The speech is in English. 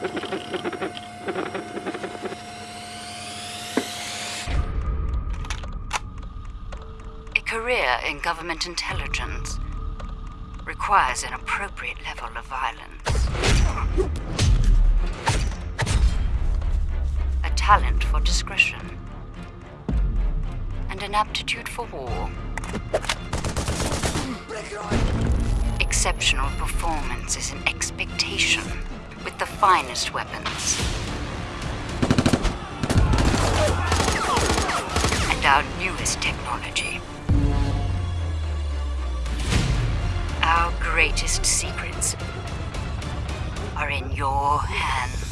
A career in government intelligence requires an appropriate level of violence. A talent for discretion. And an aptitude for war. Exceptional performance is an expectation finest weapons. And our newest technology. Our greatest secrets are in your hands.